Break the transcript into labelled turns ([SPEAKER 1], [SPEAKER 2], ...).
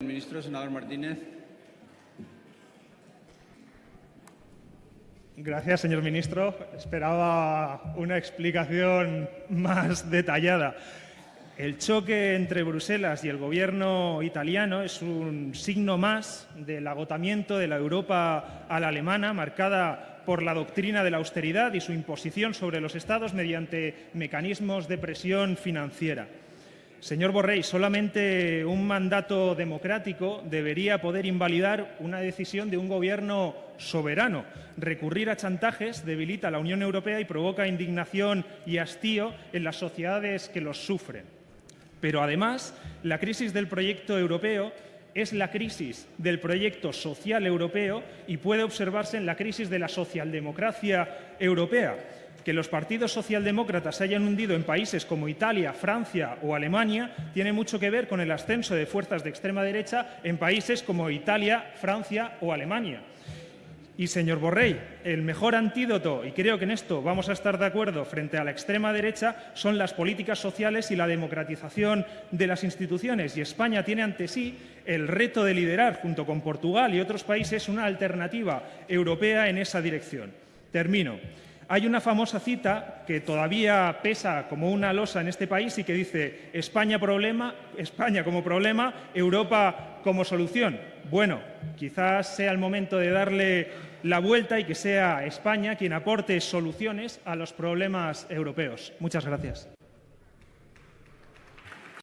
[SPEAKER 1] Ministro, senador Martínez.
[SPEAKER 2] Gracias, señor ministro. Esperaba una explicación más detallada. El choque entre Bruselas y el gobierno italiano es un signo más del agotamiento de la Europa a la alemana, marcada por la doctrina de la austeridad y su imposición sobre los Estados mediante mecanismos de presión financiera. Señor Borrell, solamente un mandato democrático debería poder invalidar una decisión de un gobierno soberano. Recurrir a chantajes debilita a la Unión Europea y provoca indignación y hastío en las sociedades que los sufren. Pero además, la crisis del proyecto europeo es la crisis del proyecto social europeo y puede observarse en la crisis de la socialdemocracia europea que los partidos socialdemócratas se hayan hundido en países como Italia, Francia o Alemania tiene mucho que ver con el ascenso de fuerzas de extrema derecha en países como Italia, Francia o Alemania. Y, señor Borrell, el mejor antídoto, y creo que en esto vamos a estar de acuerdo frente a la extrema derecha, son las políticas sociales y la democratización de las instituciones. Y España tiene ante sí el reto de liderar, junto con Portugal y otros países, una alternativa europea en esa dirección. Termino. Hay una famosa cita que todavía pesa como una losa en este país y que dice España, problema, España como problema, Europa como solución. Bueno, quizás sea el momento de darle la vuelta y que sea España quien aporte soluciones a los problemas europeos. Muchas gracias.